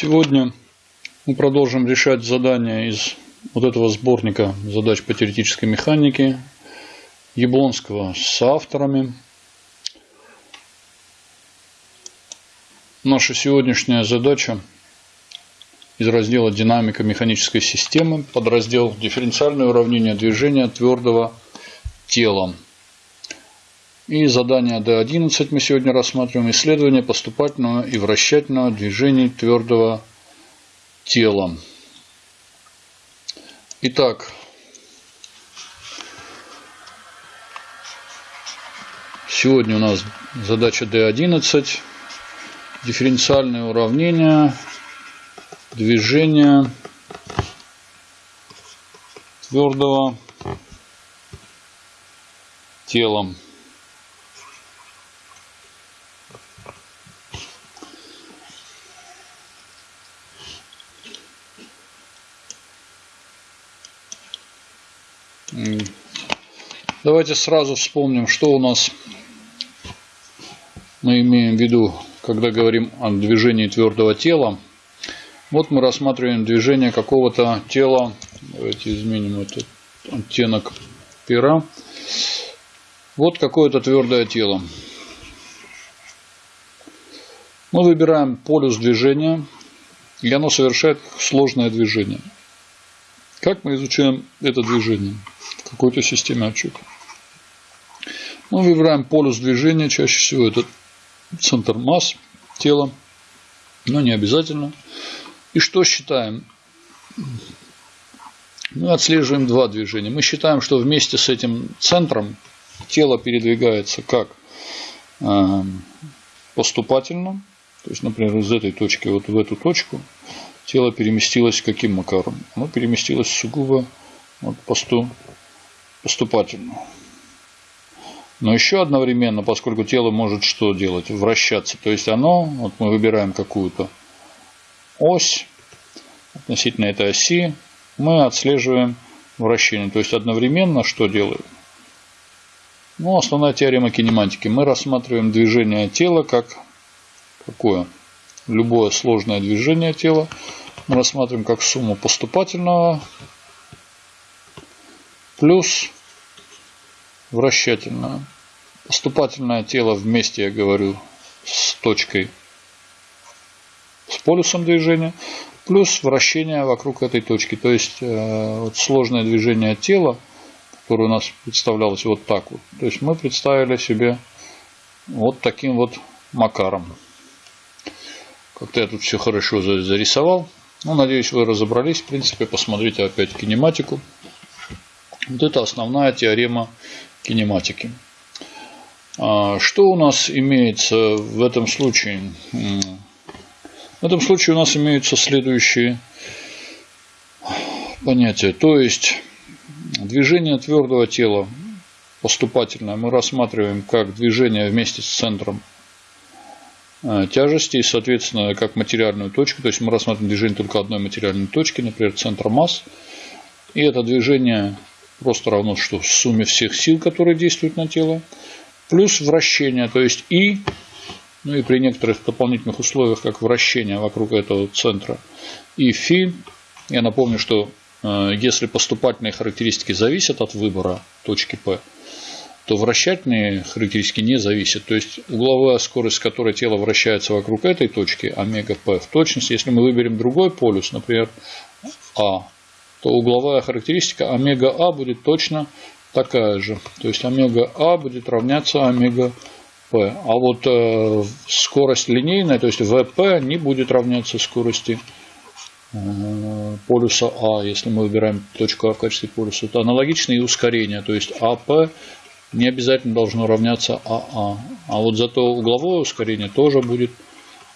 Сегодня мы продолжим решать задания из вот этого сборника задач по теоретической механике Яблонского с авторами. Наша сегодняшняя задача из раздела «Динамика механической системы» подраздел «Дифференциальное уравнение движения твердого тела». И задание D11 мы сегодня рассматриваем. Исследование поступательного и вращательного движений твердого тела. Итак, сегодня у нас задача D11. Дифференциальное уравнение движения твердого тела. Давайте сразу вспомним, что у нас мы имеем в виду, когда говорим о движении твердого тела. Вот мы рассматриваем движение какого-то тела. Давайте изменим этот оттенок пера. Вот какое-то твердое тело. Мы выбираем полюс движения, и оно совершает сложное движение. Как мы изучаем это движение какой-то системе отчета? Мы выбираем полюс движения, чаще всего это центр масс тела, но не обязательно. И что считаем? Мы отслеживаем два движения. Мы считаем, что вместе с этим центром тело передвигается как э, поступательно, то есть, например, из этой точки вот в эту точку тело переместилось каким макаром? Оно переместилось сугубо вот посту, поступательно. Но еще одновременно, поскольку тело может что делать? Вращаться. То есть оно, вот мы выбираем какую-то ось, относительно этой оси, мы отслеживаем вращение. То есть одновременно что делаем? Ну, основная теорема кинематики. Мы рассматриваем движение тела как какое? Любое сложное движение тела мы рассматриваем как сумму поступательного плюс вращательное. Поступательное тело вместе, я говорю, с точкой, с полюсом движения, плюс вращение вокруг этой точки. То есть, э, вот сложное движение тела, которое у нас представлялось вот так вот. То есть, мы представили себе вот таким вот макаром. Как-то я тут все хорошо зарисовал. Ну, надеюсь, вы разобрались. В принципе, посмотрите опять кинематику. Вот это основная теорема кинематики. А, что у нас имеется в этом случае? В этом случае у нас имеются следующие понятия. То есть, движение твердого тела поступательное мы рассматриваем как движение вместе с центром а, тяжести и, соответственно, как материальную точку. То есть мы рассматриваем движение только одной материальной точки, например, центра масс. И это движение просто равно что сумме всех сил, которые действуют на тело, плюс вращение, то есть и, ну и при некоторых дополнительных условиях, как вращение вокруг этого центра, и фи. Я напомню, что э, если поступательные характеристики зависят от выбора точки P, то вращательные характеристики не зависят. То есть угловая скорость, с которой тело вращается вокруг этой точки, омега P, в точности, если мы выберем другой полюс, например, А, то угловая характеристика омега А будет точно такая же. То есть омега А будет равняться омега P. А вот э, скорость линейная, то есть ВП не будет равняться скорости э, полюса А, если мы выбираем точку А в качестве полюса. Это аналогично и ускорение, то есть АП не обязательно должно равняться АА. А вот зато угловое ускорение тоже будет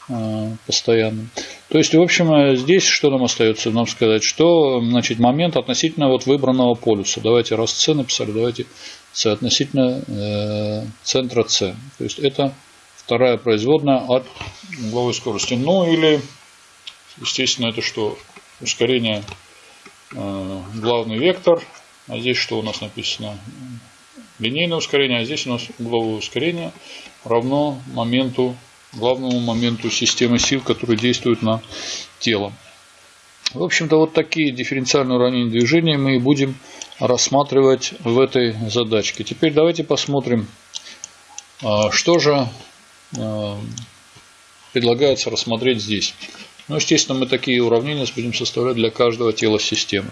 э, постоянным. То есть, в общем, здесь что нам остается? Нам сказать, что значит, момент относительно вот выбранного полюса. Давайте раз С написали, давайте С относительно э, центра С. То есть, это вторая производная от угловой скорости. Ну, или, естественно, это что? Ускорение э, главный вектор. А здесь что у нас написано? Линейное ускорение, а здесь у нас угловое ускорение равно моменту главному моменту системы сил, который действует на тело. В общем-то, вот такие дифференциальные уравнения движения мы и будем рассматривать в этой задачке. Теперь давайте посмотрим, а, что же а, предлагается рассмотреть здесь. Ну, естественно, мы такие уравнения будем составлять для каждого тела системы.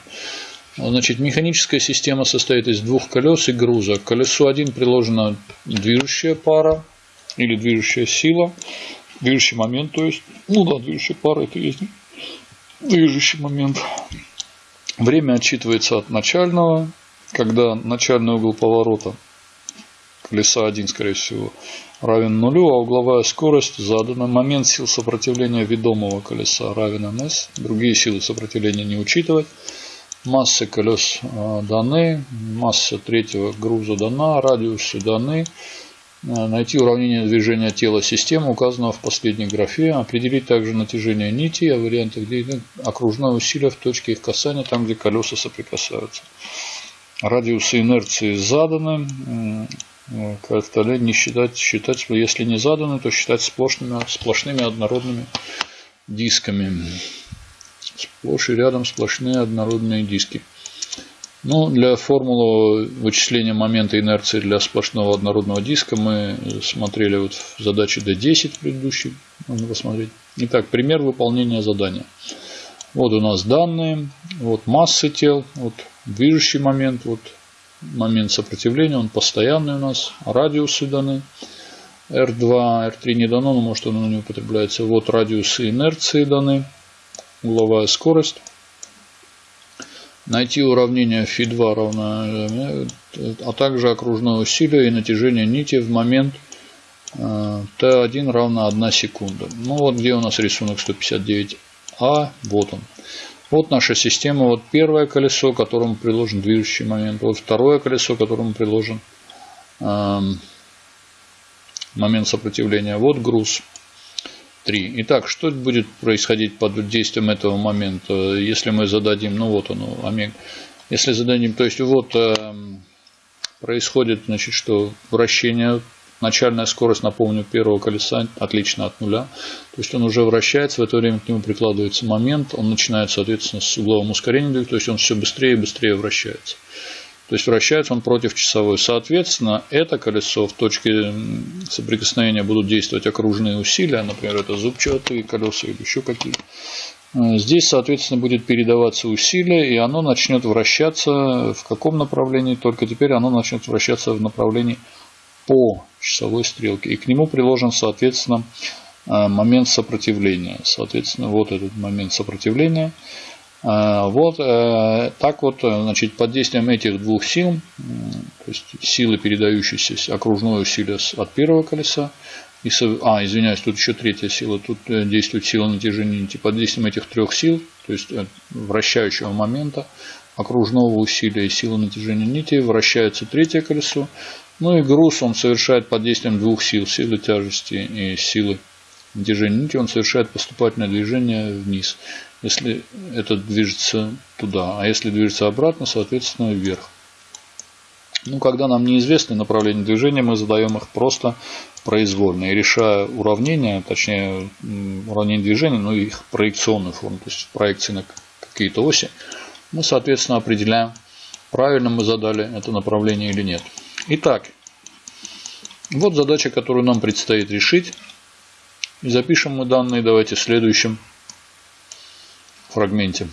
Значит, механическая система состоит из двух колес и груза. К колесу 1 приложена движущая пара или движущая сила, движущий момент, то есть, ну да, движущая пара это есть движущий момент. Время отсчитывается от начального, когда начальный угол поворота колеса 1, скорее всего, равен нулю, а угловая скорость задана. Момент сил сопротивления ведомого колеса равен ms. Другие силы сопротивления не учитывать. Массы колес а, даны, масса третьего груза дана, радиусы даны. А, найти уравнение движения тела системы, указанного в последней графе. Определить также натяжение нити, а варианты, где окружное усилие в точке их касания, там, где колеса соприкасаются. Радиусы инерции заданы. Как-то не считать, считать, если не заданы, то считать сплошными, сплошными однородными дисками. Сплошь и рядом сплошные однородные диски. Ну, для формулы вычисления момента инерции для сплошного однородного диска мы смотрели вот в задаче D10 предыдущей. Можно посмотреть. Итак, пример выполнения задания. Вот у нас данные, вот массы тел, вот движущий момент, вот момент сопротивления, он постоянный у нас, радиусы даны. R2, R3 не дано, но может оно не употребляется. Вот радиусы инерции даны, угловая скорость. Найти уравнение φ2 равно, а также окружное усилие и натяжение нити в момент Т1 э, равно 1 секунда. Ну вот где у нас рисунок 159А, вот он. Вот наша система. Вот первое колесо, которому приложен движущий момент. Вот второе колесо, которому приложен э, момент сопротивления. Вот груз. 3. Итак, что будет происходить под действием этого момента, если мы зададим, ну вот оно, омега. Если зададим, то есть вот э, происходит, значит, что вращение, начальная скорость, напомню, первого колеса отлично от нуля. То есть он уже вращается, в это время к нему прикладывается момент, он начинает, соответственно, с угловым ускорением, то есть он все быстрее и быстрее вращается. То есть вращается он против часовой. Соответственно, это колесо в точке соприкосновения будут действовать окружные усилия. Например, это зубчатые колеса или еще какие. Э, здесь, соответственно, будет передаваться усилие, и оно начнет вращаться в каком направлении? Только теперь оно начнет вращаться в направлении по часовой стрелке. И к нему приложен, соответственно, э, момент сопротивления. Соответственно, вот этот момент сопротивления – вот э, так вот, э, значит, под действием этих двух сил, то есть силы, передающиеся окружное усилие от первого колеса, и, а, извиняюсь, тут еще третья сила, тут э, действует сила натяжения нити. Под действием этих трех сил, то есть вращающего момента, окружного усилия и силы натяжения нити, вращается третье колесо. Ну и груз он совершает под действием двух сил, силы тяжести и силы натяжения нити, он совершает поступательное движение вниз если это движется туда, а если движется обратно, соответственно, вверх. Ну, когда нам неизвестны направления движения, мы задаем их просто произвольно. И решая уравнения, точнее уравнение движения, ну их проекционную форму, то есть проекции на какие-то оси, мы, соответственно, определяем, правильно мы задали это направление или нет. Итак, вот задача, которую нам предстоит решить. Запишем мы данные давайте в следующем фрагменте.